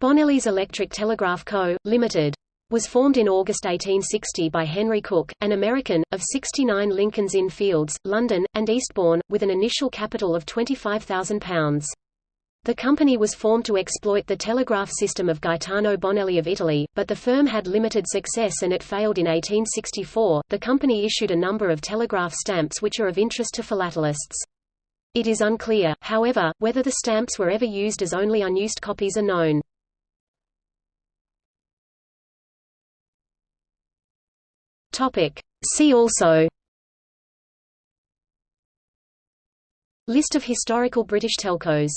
Bonelli's Electric Telegraph Co., Limited, was formed in August 1860 by Henry Cook, an American, of 69 Lincoln's Inn Fields, London, and Eastbourne, with an initial capital of £25,000. The company was formed to exploit the telegraph system of Gaetano Bonelli of Italy, but the firm had limited success and it failed in 1864. The company issued a number of telegraph stamps which are of interest to philatelists. It is unclear, however, whether the stamps were ever used as only unused copies are known. Topic. See also List of historical British telcos